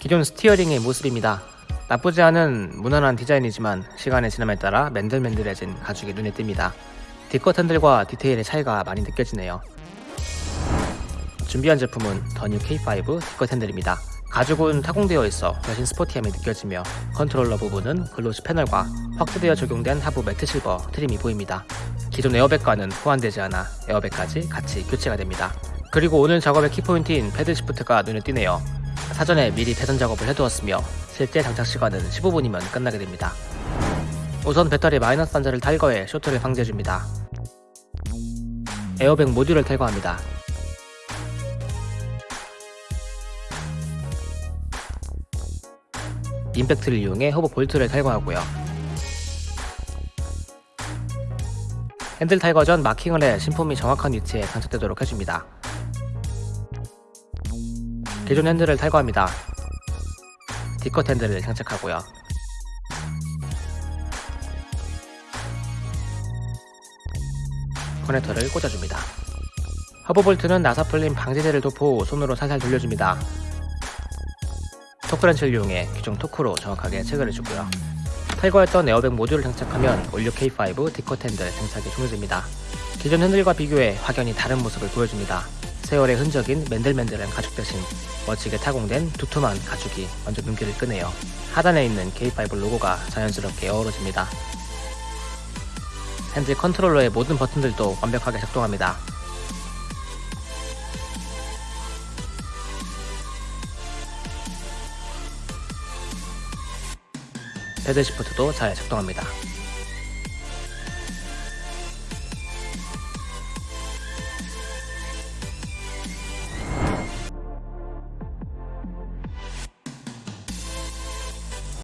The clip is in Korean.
기존 스티어링의 모습입니다. 나쁘지 않은 무난한 디자인이지만 시간의 지남에 따라 맨들맨들해진 가죽이 눈에 띕니다. D컷 핸들과 디테일의 차이가 많이 느껴지네요. 준비한 제품은 더 뉴 K5 D컷 핸들입니다. 가죽은 타공되어 있어 훨씬 스포티함이 느껴지며 컨트롤러 부분은 glossy 패널과 확대되어 적용된 하부 matte silver trim이 보입니다. 기존 에어백과는 호환되지 않아 에어백까지 같이 교체가 됩니다. 그리고 오늘 작업의 키포인트인 paddle shift가 눈에 띄네요. 사전에 미리 배선 작업을 해두었으며 실제 장착 시간은 15분이면 끝나게 됩니다. 우선 배터리 마이너스 단자를 탈거해 쇼트를 방지해줍니다. 에어백 모듈을 탈거합니다. 임팩트를 이용해 허브 볼트를 탈거하고요. 핸들 탈거 전 마킹을 해 신품이 정확한 위치에 장착되도록 해줍니다. 기존 핸들을 탈거합니다. D컷 핸들을 장착하고요. 커넥터를 꽂아줍니다. 허브 볼트는 나사 풀림 방지제를 도포 손으로 살살 돌려줍니다. 토크렌치를 이용해 규정 토크로 정확하게 체결해 주고요. 탈거했던 에어백 모듈을 장착하면 올 뉴 K5 D컷 핸들 장착이 종료됩니다. 기존 핸들과 비교해 확연히 다른 모습을 보여줍니다. 세월의 흔적인 맨들맨들한 가죽 대신 멋지게 타공된 두툼한 가죽이 먼저 눈길을 끄네요. 하단에 있는 K5 로고가 자연스럽게 어우러집니다. 핸들 컨트롤러의 모든 버튼들도 완벽하게 작동합니다. 패드 시프트도 잘 작동합니다.